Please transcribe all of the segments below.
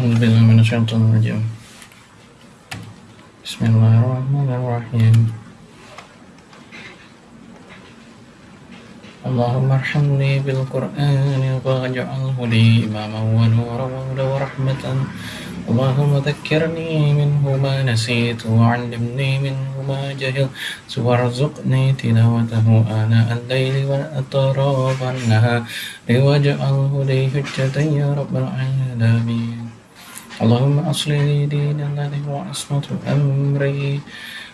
أعوذ بالله من الشيطان الرجيم بسم الله الرحمن الرحيم اللهم ارحمني بالقرآن واجعله لي إماما ونورا وهدى ورحمة اللهم ذكرني منه ما نسيت وعلمني منه ما جهلت وارزقني تلاوته آناء الليل وأطراف النهار واجعله لي حجة يا رب العالمين اللهم أصلي لي دين الذي هو عصمة أمري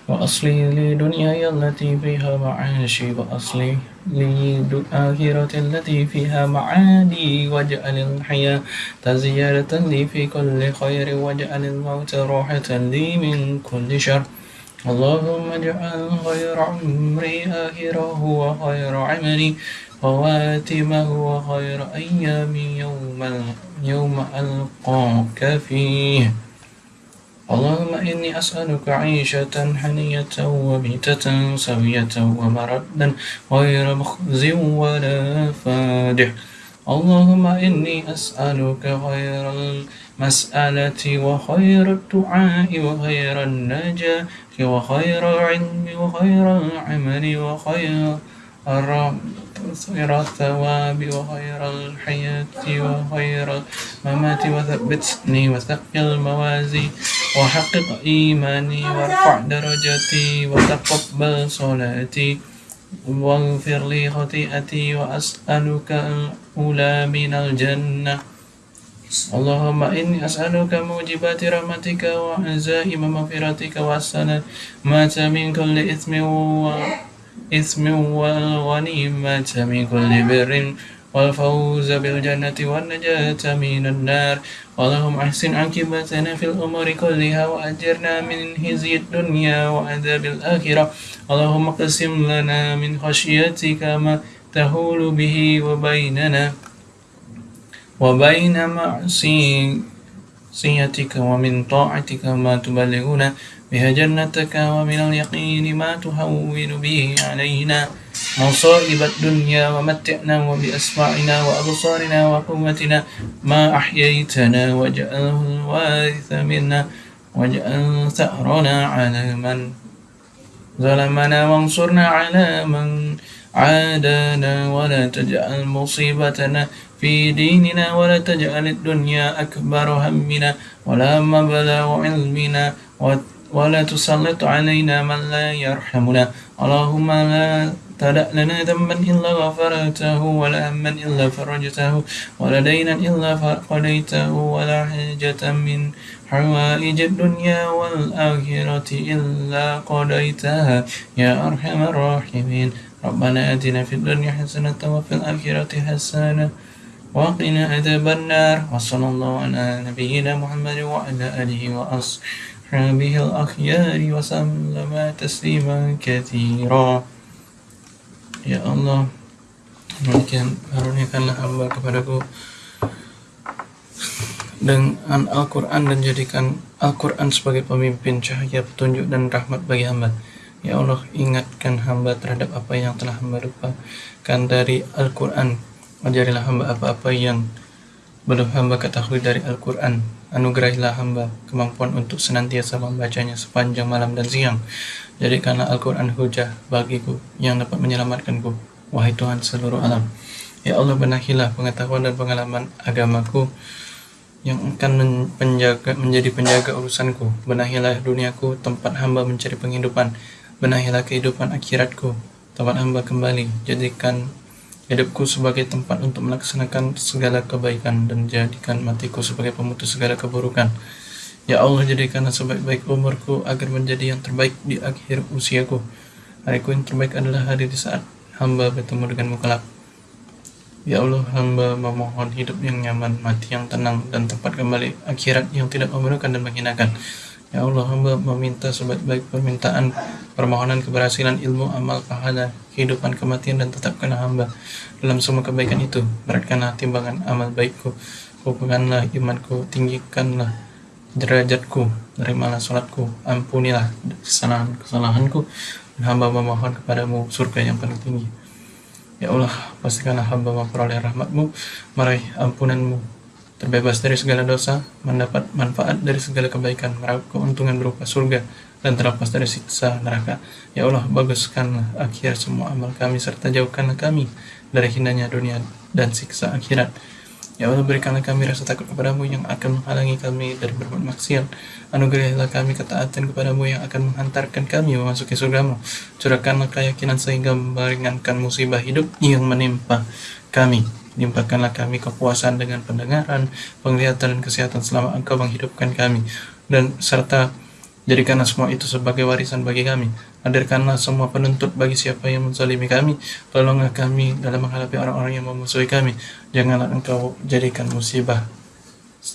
وأصلي لي دنياي التي فيها معاشي وأصلي لي آخرة التي فيها معادي واجعل الحياة زيادة لي في كل خير واجعل الموت راحة لي من كل شر. اللهم اجعل خير عمري آخره وخير عملي خواتمه وخير أيامي يوم يوم ألقاك فيه. اللهم إني أسألك عيشة حنية وميتة سوية ومردا غير مخز ولا فادح. اللهم إني أسألك خير المسألة وخير الدعاء وخير النجاة وخير العلم وخير العمل وخير خير الثواب وخير الحياة وخير الممات. وثبتني وثقل الموازي وحقق إيماني وارفع درجتي وتقبل صلاتي. واغفر لي خطيئتي وأسألك الأولى من الجنة. اللهم إني أسألك موجبات رحمتك وعزائم مغفرتك والسلامة من كل إثم و إثم والغنيمة من كل بر. والفوز بالجنة والنجاة من النار اللهم أحسن عاقبتنا في الأمور كلها وأجرنا من خزي الدنيا وعذاب الآخرة اللهم اقسم لنا من خشيتك ما تهول به وبيننا وبين معصيتك ومن طاعتك ما تبلغنا بها جنتك ومن اليقين ما تهون به علينا مصائب الدنيا ومتعنا وبأسماعنا وأبصارنا وقوتنا ما أحييتنا واجعله الوارث منا واجعل ثأرنا على من ظلمنا وانصرنا على من عادانا ولا تجعل مصيبتنا في ديننا ولا تجعل الدنيا أكبر همنا ولا مبلغ علمنا ولا تسلط علينا من لا يرحمنا. اللهم لا تدع لنا ذنبا إلا غفرته ولا هما إلا فرجته ولا دينا إلا قضيته ولا حاجة من حوائج الدنيا والآخرة إلا قضيتها. يا أرحم الراحمين. ربنا آتنا في الدنيا حسنة وفي الآخرة حسنة وقنا عذاب النار. وصلى الله على نبينا محمد وعلى آله وأصحابه به الأخيار وسلم تسليما كثيرا. Ya Allah Demikian karuniakanlah hamba kepadaku. Dengan Al-Quran dan jadikan Al-Quran sebagai pemimpin cahaya petunjuk dan rahmat bagi hamba. Ya Allah ingatkan hamba terhadap apa yang telah hamba lupakan dari Al-Quran. Ajarilah hamba apa-apa yang belum hamba ketahui dari Al-Quran Anugerahilah hamba kemampuan untuk senantiasa membacanya sepanjang malam dan siang. Jadikanlah Al-Quran hujah bagiku yang dapat menyelamatkanku. Wahai Tuhan seluruh alam. Ya Allah benahilah pengetahuan dan pengalaman agamaku yang akan menjaga, menjadi penjaga urusanku. Benahilah duniaku tempat hamba mencari penghidupan. Benahilah kehidupan akhiratku tempat hamba kembali. Jadikan hidupku sebagai tempat untuk melaksanakan segala kebaikan dan jadikan matiku sebagai pemutus segala keburukan. Ya Allah jadikanlah sebaik-baik umurku agar menjadi yang terbaik di akhir usiaku. Hariku yang terbaik adalah hari di saat hamba bertemu denganmu kelak. Ya Allah, hamba memohon hidup yang nyaman, mati yang tenang, dan tempat kembali akhirat yang tidak memerlukan dan menghinakan. Ya Allah, hamba meminta sebaik-baik permintaan, permohonan keberhasilan ilmu, amal, pahala, kehidupan, kematian, dan tetapkanlah hamba dalam semua kebaikan itu. Beratkanlah timbangan amal baikku, hubunganlah imanku, tinggikanlah derajatku, terimalah sholatku, ampunilah kesalahan-kesalahanku, dan hamba memohon kepadamu surga yang paling tinggi. Ya Allah, pastikanlah hamba memperoleh rahmatmu, meraih ampunanmu, terbebas dari segala dosa, mendapat manfaat dari segala kebaikan, meraup keuntungan berupa surga, dan terlepas dari siksa neraka. Ya Allah, baguskanlah akhir semua amal kami, serta jauhkanlah kami dari hinanya dunia dan siksa akhirat. Ya Allah berikanlah kami rasa takut kepadamu yang akan menghalangi kami dari berbuat maksiat. Anugerahilah kami ketaatan kepadamu yang akan menghantarkan kami memasuki surgamu. Curahkanlah keyakinan sehingga meringankan musibah hidup yang menimpa kami. Limpahkanlah kami kepuasan dengan pendengaran, penglihatan, dan kesehatan selama engkau menghidupkan kami. Dan serta Jadikanlah semua itu sebagai warisan bagi kami. Hadirkanlah semua penuntut bagi siapa yang menzalimi kami. Tolonglah kami dalam menghadapi orang-orang yang memusuhi kami. Janganlah engkau jadikan musibah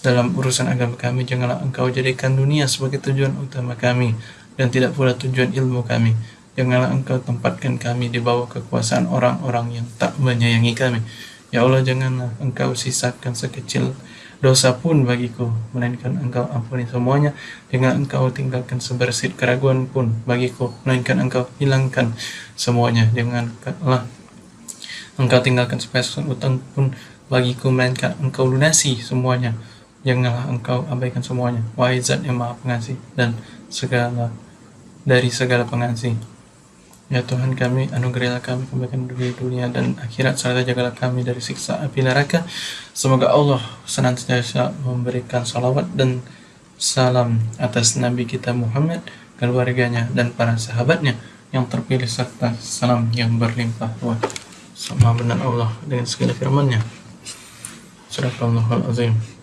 dalam urusan agama kami. Janganlah engkau jadikan dunia sebagai tujuan utama kami. Dan tidak pula tujuan ilmu kami. Janganlah engkau tempatkan kami di bawah kekuasaan orang-orang yang tak menyayangi kami. Ya Allah, janganlah engkau sisakan sekecil dosa pun bagiku, melainkan engkau ampuni semuanya, dengan engkau tinggalkan sebersit keraguan pun bagiku, melainkan engkau hilangkan semuanya, janganlah engkau tinggalkan sepeser utang pun bagiku, melainkan engkau lunasi semuanya, janganlah engkau abaikan semuanya, wahai zat yang maha pengasih, dan segala dari segala pengasih. Ya Tuhan kami, anugerahilah kami kebaikan dunia, dunia dan akhirat, serta jagalah kami dari siksa api neraka. Semoga Allah senantiasa memberikan salawat dan salam atas Nabi kita Muhammad, keluarganya, dan para sahabatnya yang terpilih serta salam yang berlimpah ruah. Sama benar Allah dengan segala firman-Nya. Surah Al-Azim.